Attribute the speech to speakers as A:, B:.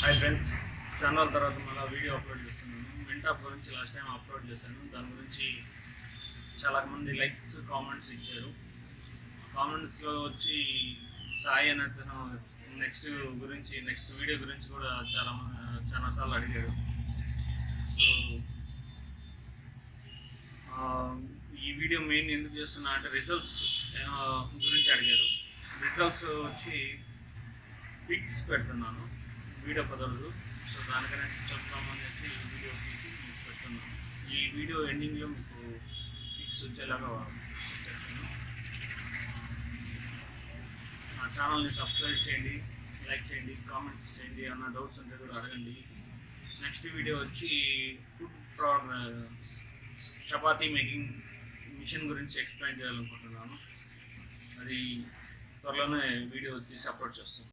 A: Friends చాలా తర్వాత మళ్ళీ వీడియో అప్లోడ్ చేస్తున్నాను. వింటాప్ గురించి లాస్ట్ టైం అప్లోడ్ చేశాను. దాని గురించి చాలామంది లైక్స్ కామెంట్స్ ఇచ్చారు. కామెంట్స్లో వచ్చి సాయి అన్నట్టు నెక్స్ట్ గురించి నెక్స్ట్ వీడియో గురించి కూడా చాలా చాలాసార్లు అడిగారు సో ఈ వీడియో మెయిన్ ఎందుకు చేస్తున్నా అంటే రిజల్ట్స్ గురించి అడిగారు. రిజల్ట్స్ వచ్చి పిక్స్ పెడుతున్నాను. వీడియో కుదరదు సో దానికనేసి చెప్తాం అనేసి ఈ వీడియో తీసి మీకు పెడుతున్నాను. ఈ వీడియో ఎండింగ్లో మీకు ఫిక్స్ వచ్చేలాగా చేస్తాను నా ఛానల్ని సబ్స్క్రైబ్ చేయండి లైక్ చేయండి కామెంట్స్ చేయండి అన్న డౌట్స్ ఉంటే కూడా అడగండి. నెక్స్ట్ వీడియో వచ్చి ఫుడ్ ప్రా చపాతీ మేకింగ్ మిషన్ గురించి ఎక్స్ప్లెయిన్ చేయాలనుకుంటున్నాను. అది త్వరలోనే వీడియో తీసి అప్లోడ్ చేస్తాను.